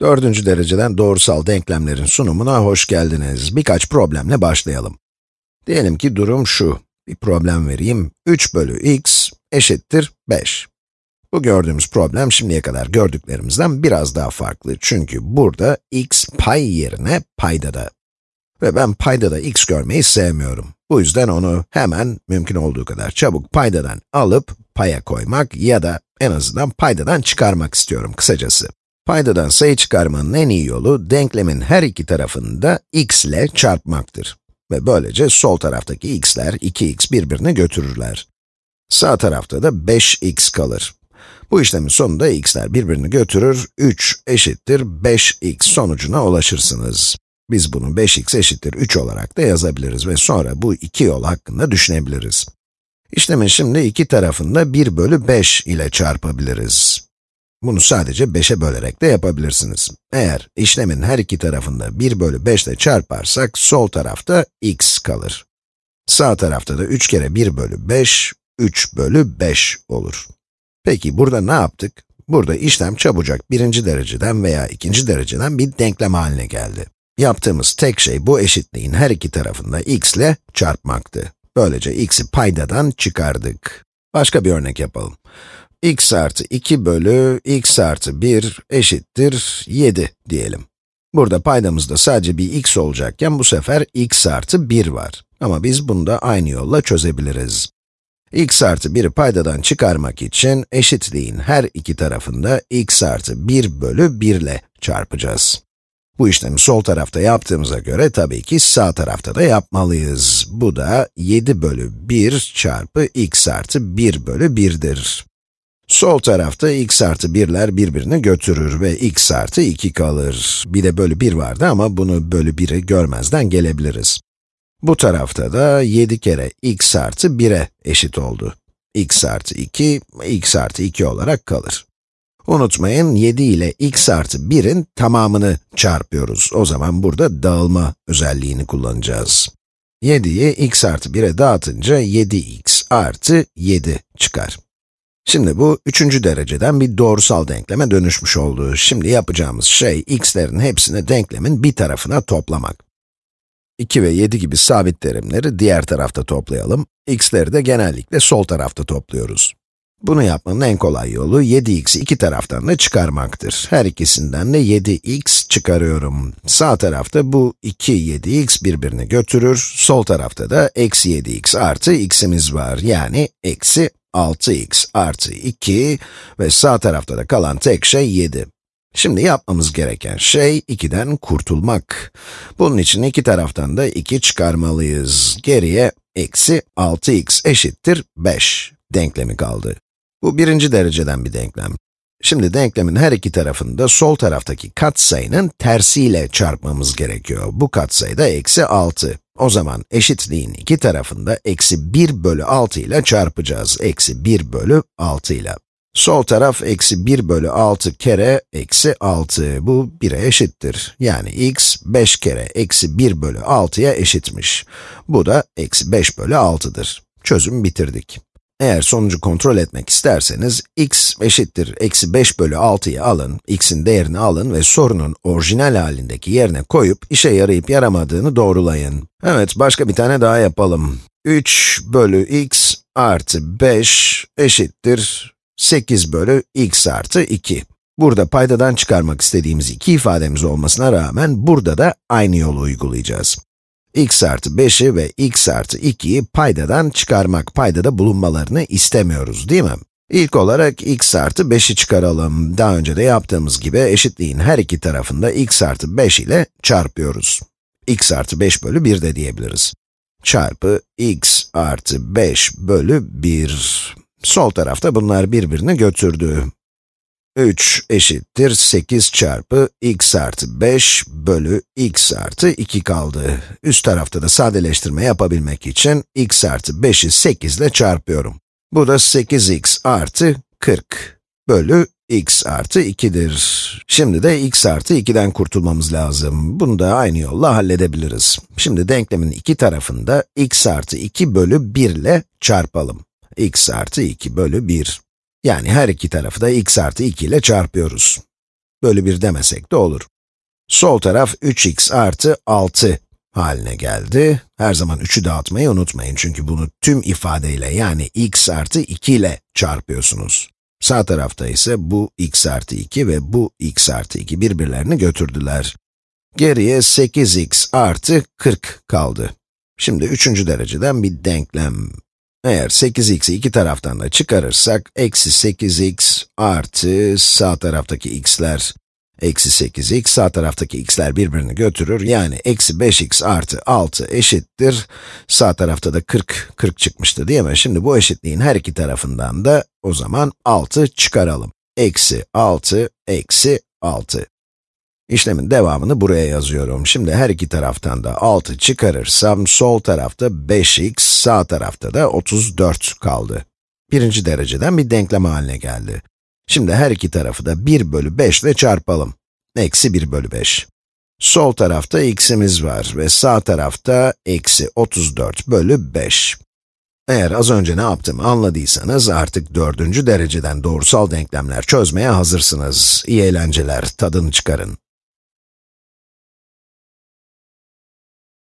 Dördüncü dereceden doğrusal denklemlerin sunumuna hoş geldiniz. Birkaç problemle başlayalım. Diyelim ki durum şu. Bir problem vereyim. 3 bölü x eşittir 5. Bu gördüğümüz problem şimdiye kadar gördüklerimizden biraz daha farklı. Çünkü burada x pay yerine paydada. Ve ben paydada x görmeyi sevmiyorum. Bu yüzden onu hemen mümkün olduğu kadar çabuk paydadan alıp paya koymak ya da en azından paydadan çıkarmak istiyorum kısacası. Paydadan sayı çıkarmanın en iyi yolu, denklemin her iki tarafını da x ile çarpmaktır. Ve böylece sol taraftaki x'ler 2x birbirini götürürler. Sağ tarafta da 5x kalır. Bu işlemin sonunda x'ler birbirini götürür, 3 eşittir 5x sonucuna ulaşırsınız. Biz bunu 5x eşittir 3 olarak da yazabiliriz ve sonra bu iki yol hakkında düşünebiliriz. İşlemin şimdi iki tarafını da 1 bölü 5 ile çarpabiliriz. Bunu sadece 5'e bölerek de yapabilirsiniz. Eğer işlemin her iki tarafında 1 bölü 5 ile çarparsak, sol tarafta x kalır. Sağ tarafta da 3 kere 1 bölü 5, 3 bölü 5 olur. Peki burada ne yaptık? Burada işlem çabucak birinci dereceden veya ikinci dereceden bir denklem haline geldi. Yaptığımız tek şey bu eşitliğin her iki tarafında x ile çarpmaktı. Böylece x'i paydadan çıkardık. Başka bir örnek yapalım x artı 2 bölü x artı 1 eşittir 7 diyelim. Burada paydamızda sadece bir x olacakken bu sefer x artı 1 var. Ama biz bunu da aynı yolla çözebiliriz. x artı 1'i paydadan çıkarmak için eşitliğin her iki tarafında x artı 1 bölü 1 ile çarpacağız. Bu işlemi sol tarafta yaptığımıza göre tabii ki sağ tarafta da yapmalıyız. Bu da 7 bölü 1 çarpı x artı 1 bölü 1'dir. Sol tarafta x artı 1'ler birbirini götürür ve x artı 2 kalır. Bir de bölü 1 vardı ama bunu bölü 1'i görmezden gelebiliriz. Bu tarafta da 7 kere x artı 1'e eşit oldu. x artı 2, x artı 2 olarak kalır. Unutmayın, 7 ile x artı 1'in tamamını çarpıyoruz. O zaman burada dağılma özelliğini kullanacağız. 7'yi x artı 1'e dağıtınca 7x artı 7 çıkar. Şimdi bu üçüncü dereceden bir doğrusal denkleme dönüşmüş oldu. Şimdi yapacağımız şey, x'lerin hepsini denklemin bir tarafına toplamak. 2 ve 7 gibi sabit terimleri diğer tarafta toplayalım. x'leri de genellikle sol tarafta topluyoruz. Bunu yapmanın en kolay yolu 7x'i iki taraftan da çıkarmaktır. Her ikisinden de 7x çıkarıyorum. Sağ tarafta bu 2 7x birbirini götürür. Sol tarafta da eksi 7x artı x'imiz var. Yani eksi 6x artı 2 ve sağ tarafta da kalan tek şey 7. Şimdi yapmamız gereken şey 2'den kurtulmak. Bunun için iki taraftan da 2 çıkarmalıyız. Geriye eksi 6x eşittir 5 denklemi kaldı. Bu birinci dereceden bir denklem. Şimdi denklemin her iki tarafında sol taraftaki katsayının tersiyle çarpmamız gerekiyor. Bu katsayı da eksi 6. O zaman eşitliğin iki tarafında eksi 1 bölü 6 ile çarpacağız. Eksi 1 bölü 6 ile. Sol taraf eksi 1 bölü 6 kere eksi 6. Bu 1'e eşittir. Yani x 5 kere eksi 1 bölü 6'ya eşitmiş. Bu da eksi 5 bölü 6'dır. Çözüm bitirdik. Eğer sonucu kontrol etmek isterseniz, x eşittir eksi 5 bölü 6'yı alın, x'in değerini alın ve sorunun orijinal halindeki yerine koyup, işe yarayıp yaramadığını doğrulayın. Evet, başka bir tane daha yapalım. 3 bölü x artı 5 eşittir 8 bölü x artı 2. Burada paydadan çıkarmak istediğimiz iki ifademiz olmasına rağmen, burada da aynı yolu uygulayacağız x artı 5'i ve x artı 2'yi paydadan çıkarmak, paydada bulunmalarını istemiyoruz, değil mi? İlk olarak x artı 5'i çıkaralım. Daha önce de yaptığımız gibi eşitliğin her iki tarafında x artı 5 ile çarpıyoruz. x artı 5 bölü 1 de diyebiliriz. Çarpı x artı 5 bölü 1. Sol tarafta bunlar birbirini götürdü. 3 eşittir 8 çarpı x artı 5 bölü x artı 2 kaldı. Üst tarafta da sadeleştirme yapabilmek için x artı 5'i 8 ile çarpıyorum. Bu da 8x artı 40 bölü x artı 2'dir. Şimdi de x artı 2'den kurtulmamız lazım. Bunu da aynı yolla halledebiliriz. Şimdi denklemin iki tarafında x artı 2 bölü 1 ile çarpalım. x artı 2 bölü 1. Yani her iki tarafı da x artı 2 ile çarpıyoruz. bölü 1 demesek de olur. Sol taraf 3x artı 6 haline geldi. Her zaman 3'ü dağıtmayı unutmayın çünkü bunu tüm ifadeyle yani x artı 2 ile çarpıyorsunuz. Sağ tarafta ise bu x artı 2 ve bu x artı 2 birbirlerini götürdüler. Geriye 8x artı 40 kaldı. Şimdi üçüncü dereceden bir denklem. Eğer 8x'i iki taraftan da çıkarırsak, eksi 8x artı sağ taraftaki x'ler, eksi 8x, sağ taraftaki x'ler birbirini götürür. Yani eksi 5x artı 6 eşittir. Sağ tarafta da 40, 40 çıkmıştı değil mi? Şimdi bu eşitliğin her iki tarafından da o zaman 6 çıkaralım. Eksi 6, eksi 6. İşlemin devamını buraya yazıyorum. Şimdi her iki taraftan da 6 çıkarırsam, sol tarafta 5x, sağ tarafta da 34 kaldı. Birinci dereceden bir denklem haline geldi. Şimdi her iki tarafı da 1 bölü 5 ile çarpalım. Eksi 1 bölü 5. Sol tarafta x'imiz var ve sağ tarafta eksi 34 bölü 5. Eğer az önce ne yaptığımı anladıysanız artık dördüncü dereceden doğrusal denklemler çözmeye hazırsınız. İyi eğlenceler, tadını çıkarın.